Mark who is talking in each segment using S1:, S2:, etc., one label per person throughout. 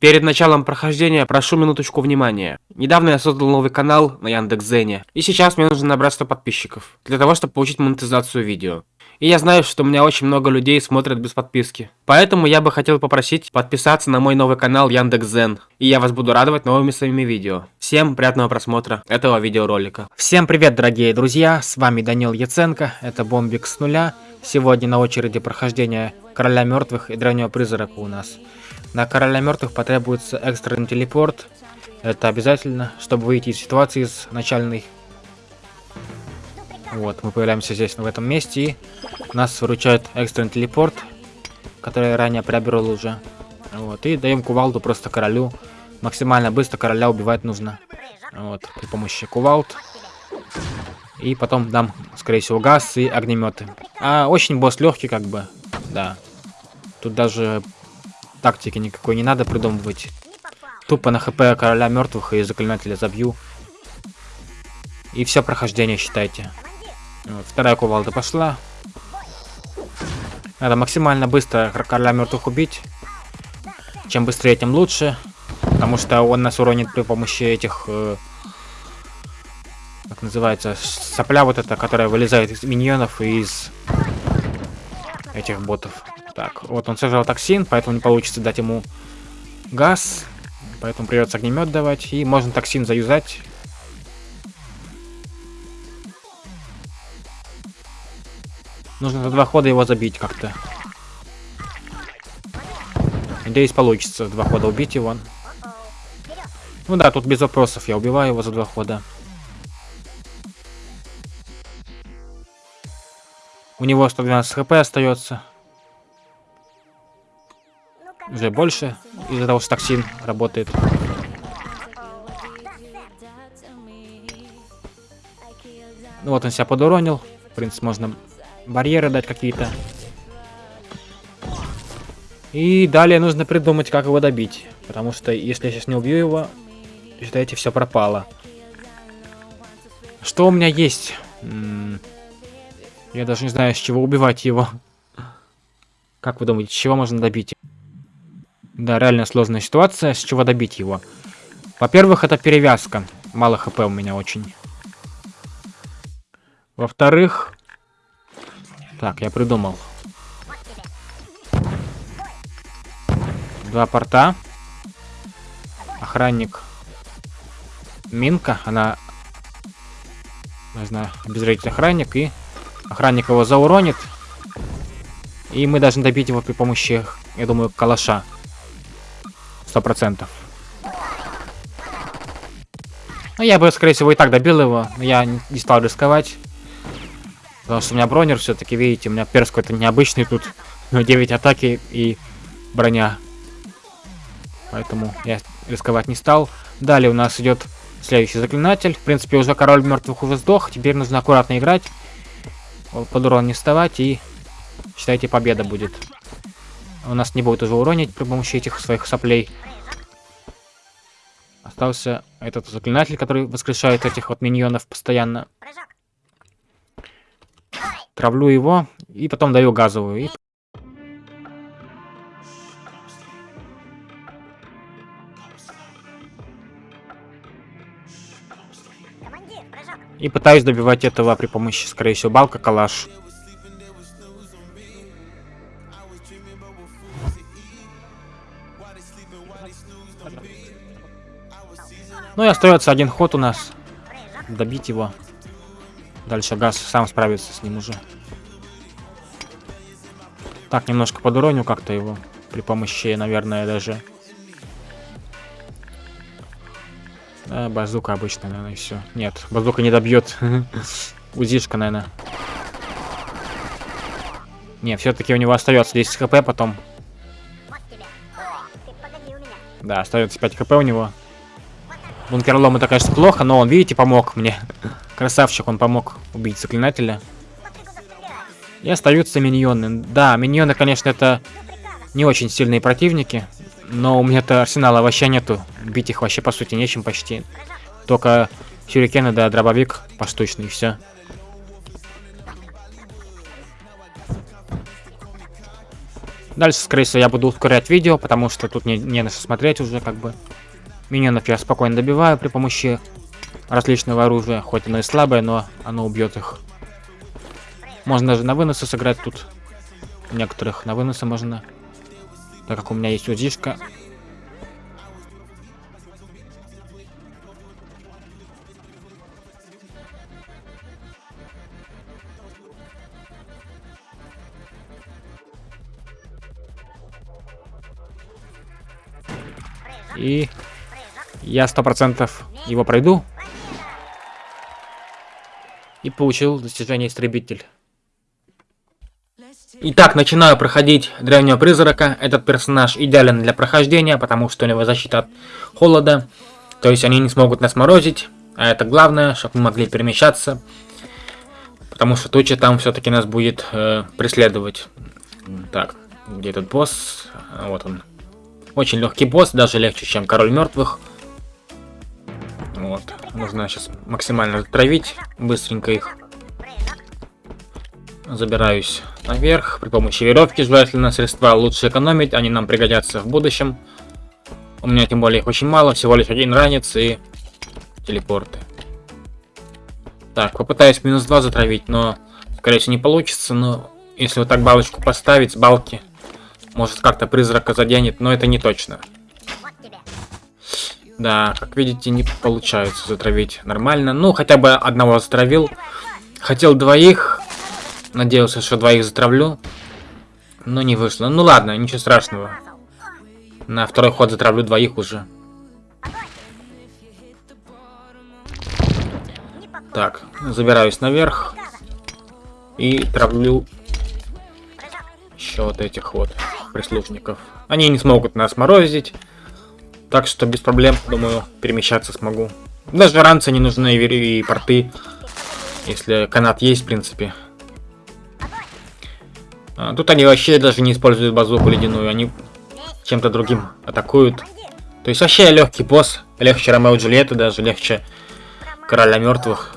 S1: Перед началом прохождения прошу минуточку внимания. Недавно я создал новый канал на Яндекс.Зене, и сейчас мне нужно набрать 100 подписчиков, для того, чтобы получить монетизацию видео. И я знаю, что у меня очень много людей смотрят без подписки. Поэтому я бы хотел попросить подписаться на мой новый канал Яндекс.Зен, и я вас буду радовать новыми своими видео. Всем приятного просмотра этого видеоролика. Всем привет, дорогие друзья, с вами Данил Яценко, это Бомбик с нуля. Сегодня на очереди прохождения Короля Мертвых и Древнего Призрака у нас. На Короля Мертвых потребуется экстренный телепорт. Это обязательно, чтобы выйти из ситуации с начальной. Вот, мы появляемся здесь, в этом месте, и нас выручает экстренный телепорт, который я ранее приобрел уже. Вот, и даем кувалду просто королю. Максимально быстро короля убивать нужно. Вот, при помощи кувалд. И потом дам, скорее всего, газ и огнеметы. А очень босс легкий, как бы. Да. Тут даже тактики никакой не надо придумывать. Тупо на хп короля мертвых и заклинателя забью. И все прохождение считайте. Вторая кувалда пошла. Надо максимально быстро короля мертвых убить. Чем быстрее, тем лучше. Потому что он нас уронит при помощи этих... Э, как называется? Сопля вот эта, которая вылезает из миньонов и из этих ботов. Так, вот он сожрал токсин, поэтому не получится дать ему газ. Поэтому придется огнемет давать. И можно токсин заюзать. Нужно за два хода его забить как-то. Надеюсь, получится два хода убить его. Ну да, тут без вопросов я убиваю его за два хода. У него 112 хп остается уже больше из-за того, что токсин работает. Ну вот он себя подуронил. В принципе, можно барьеры дать какие-то. И далее нужно придумать, как его добить. Потому что если я сейчас не убью его, считайте, все пропало. Что у меня есть? Я даже не знаю, с чего убивать его. Как вы думаете, с чего можно добить? Да, реально сложная ситуация. С чего добить его? Во-первых, это перевязка. Мало хп у меня очень. Во-вторых... Так, я придумал. Два порта. Охранник. Минка. Она... Не знаю, обезвредить охранник. И охранник его зауронит. И мы должны добить его при помощи, я думаю, калаша. Сто процентов. Ну, я бы, скорее всего, и так добил его. Я не стал рисковать. Потому что у меня бронер все-таки, видите, у меня перс какой-то необычный тут. Но 9 атаки и броня. Поэтому я рисковать не стал. Далее у нас идет следующий заклинатель. В принципе, уже король мертвых уже сдох. Теперь нужно аккуратно играть. Под урон не вставать и считайте победа будет у нас не будет уже уронить при помощи этих своих соплей. Остался этот заклинатель, который воскрешает этих вот миньонов постоянно. Травлю его и потом даю газовую. И... И пытаюсь добивать этого при помощи, скорее всего, балка калаш. Ну и остается один ход у нас. Добить его. Дальше газ сам справится с ним уже. Так, немножко подуроню как-то его. При помощи, наверное, даже... Да, базука обычно, наверное, и все. Нет, базука не добьет. Узишка, наверное. Не, все-таки у него остается 10 хп потом. Да, остается 5 хп у него. Бункерлом это, конечно, плохо, но он, видите, помог мне. Красавчик, он помог убить заклинателя. И остаются миньоны. Да, миньоны, конечно, это не очень сильные противники. Но у меня-то арсенала вообще нету. Бить их вообще, по сути, нечем почти. Только сюрикены, да, дробовик поштучный, и все. Дальше, скорее всего, я буду ускорять видео, потому что тут не, не на что смотреть уже, как бы. Миньонов я спокойно добиваю при помощи различного оружия, хоть оно и слабое, но оно убьет их. Можно даже на выносы сыграть тут. Некоторых на выносы можно. Так как у меня есть УЗИшка. И я сто процентов его пройду. И получил достижение истребитель. Итак, начинаю проходить Древнего Призрака. Этот персонаж идеален для прохождения, потому что у него защита от холода. То есть они не смогут нас морозить. А это главное, чтобы мы могли перемещаться. Потому что туча там все-таки нас будет э, преследовать. Так, где этот босс? А, вот он. Очень легкий босс, даже легче, чем Король Мертвых. Вот. Нужно сейчас максимально травить быстренько их. Забираюсь наверх. При помощи веревки желательно средства лучше экономить. Они нам пригодятся в будущем. У меня тем более их очень мало. Всего лишь один ранец и телепорты. Так, попытаюсь минус 2 затравить, но скорее всего не получится. Но если вот так балочку поставить с балки, может, как-то призрака заденет, но это не точно. Да, как видите, не получается затравить нормально. Ну, хотя бы одного затравил. Хотел двоих. Надеялся, что двоих затравлю. Но не вышло. Ну ладно, ничего страшного. На второй ход затравлю двоих уже. Так, забираюсь наверх. И травлю еще вот этих вот прислужников. Они не смогут нас морозить. Так что без проблем, думаю, перемещаться смогу. Даже ранцы не нужны и порты. Если канат есть, в принципе. А, тут они вообще даже не используют базуку ледяную. Они чем-то другим атакуют. То есть вообще легкий босс. Легче Ромео Джульетты, даже легче Короля Мертвых.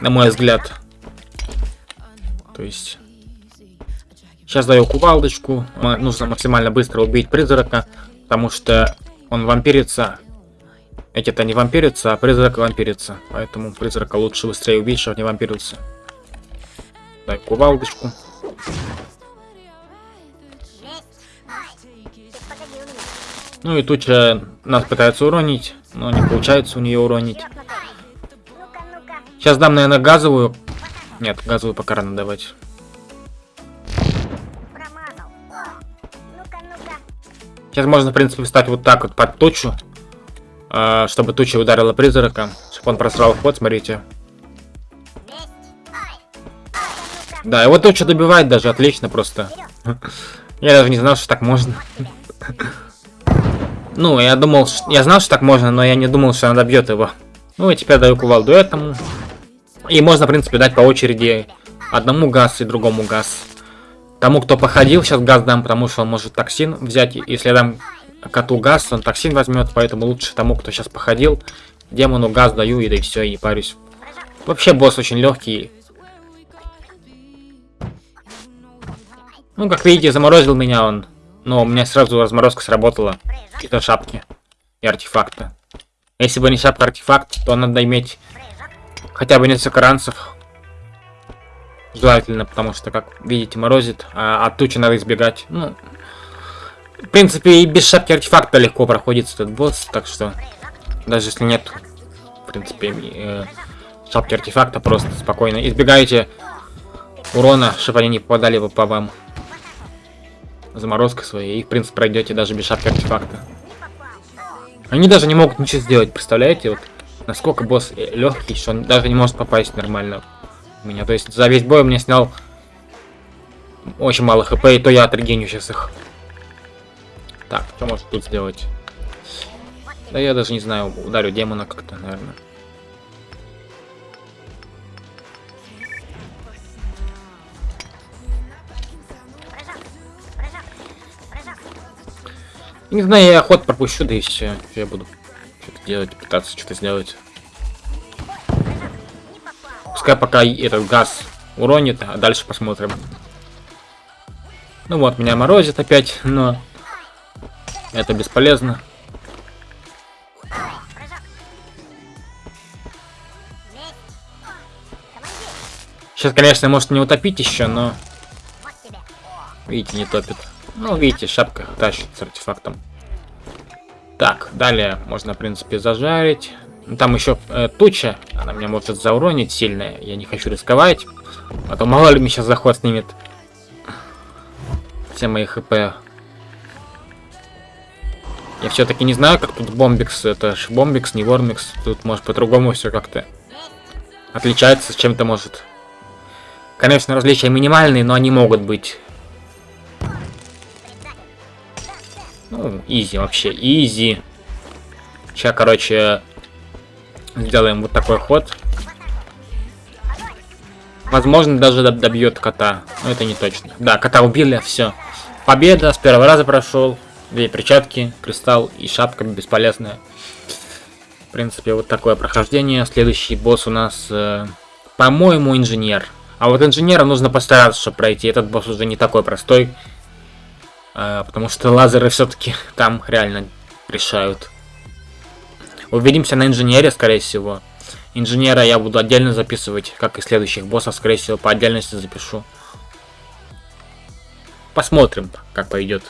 S1: На мой взгляд. То есть Сейчас даю кувалдочку. Нужно максимально быстро убить призрака, потому что он вампирится. Эти-то не вампирятся, а призрак вампирится. Поэтому призрака лучше быстрее убить, чтобы не вампирился. Дай кувалдочку. Ну и туча нас пытается уронить, но не получается у нее уронить. Сейчас дам, наверное, газовую. Нет, газовую пока рано давать. Сейчас можно, в принципе, встать вот так вот под тучу. Э, чтобы туча ударила призрака. Чтобы он просрал ход, смотрите. Да, его туча добивает даже, отлично просто. Я даже не знал, что так можно. Ну, я думал, я знал, что так можно, но я не думал, что она добьет его. Ну и теперь даю кувалду этому. И можно, в принципе, дать по очереди одному газ и другому газ. Тому, кто походил, сейчас газ дам, потому что он может токсин взять. Если я дам коту газ, он токсин возьмет, поэтому лучше тому, кто сейчас походил. Демону газ даю, и да и все, и не парюсь. Вообще босс очень легкий. Ну, как видите, заморозил меня он. Но у меня сразу разморозка сработала. Какие-то шапки и артефакты. Если бы не шапка артефакт, то надо иметь хотя бы несколько ранцев. Желательно, потому что, как видите, морозит, а от тучи надо избегать. Ну, в принципе, и без шапки артефакта легко проходит этот босс, так что, даже если нет, в принципе, э, шапки артефакта, просто спокойно избегаете урона, чтобы они не попадали по вам. Заморозка своей, и, в принципе, пройдете даже без шапки артефакта. Они даже не могут ничего сделать, представляете? Вот насколько босс легкий, что он даже не может попасть нормально меня. То есть за весь бой меня снял очень мало хп, и то я отрегеню сейчас их. Так, что может тут сделать? Да я даже не знаю, ударю демона как-то, наверное. Не знаю, я ход пропущу, да и все. Я буду что-то делать, пытаться что-то сделать. Пускай пока этот газ уронит, а дальше посмотрим. Ну вот, меня морозит опять, но это бесполезно. Сейчас, конечно, может не утопить еще, но... Видите, не топит. Ну, видите, шапка тащит с артефактом. Так, далее можно, в принципе, зажарить. Там еще э, туча, она меня может зауронить сильно. Я не хочу рисковать. А то мало ли мне сейчас заход снимет. Все мои хп. Я все-таки не знаю, как тут бомбикс. Это ж бомбикс, не вормикс. Тут может по-другому все как-то отличается, чем-то может. Конечно, различия минимальные, но они могут быть. Ну, изи вообще, изи. Сейчас, короче, сделаем вот такой ход. Возможно, даже добьет кота. Но это не точно. Да, кота убили, все. Победа, с первого раза прошел. Две перчатки, кристалл и шапка бесполезная. В принципе, вот такое прохождение. Следующий босс у нас, э, по-моему, инженер. А вот инженера нужно постараться, чтобы пройти. Этот босс уже не такой простой. А, потому что лазеры все-таки там реально решают. Увидимся на инженере, скорее всего. Инженера я буду отдельно записывать, как и следующих боссов, скорее всего, по отдельности запишу. Посмотрим, как пойдет.